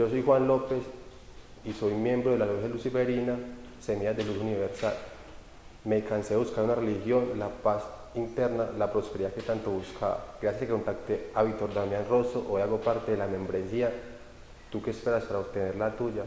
Yo soy Juan López y soy miembro de la Logia Luciferina, Semillas de Luz Universal. Me cansé de buscar una religión, la paz interna, la prosperidad que tanto buscaba. Gracias a que contacté a Víctor Damián Rosso, hoy hago parte de la membresía. ¿Tú qué esperas para obtener la tuya?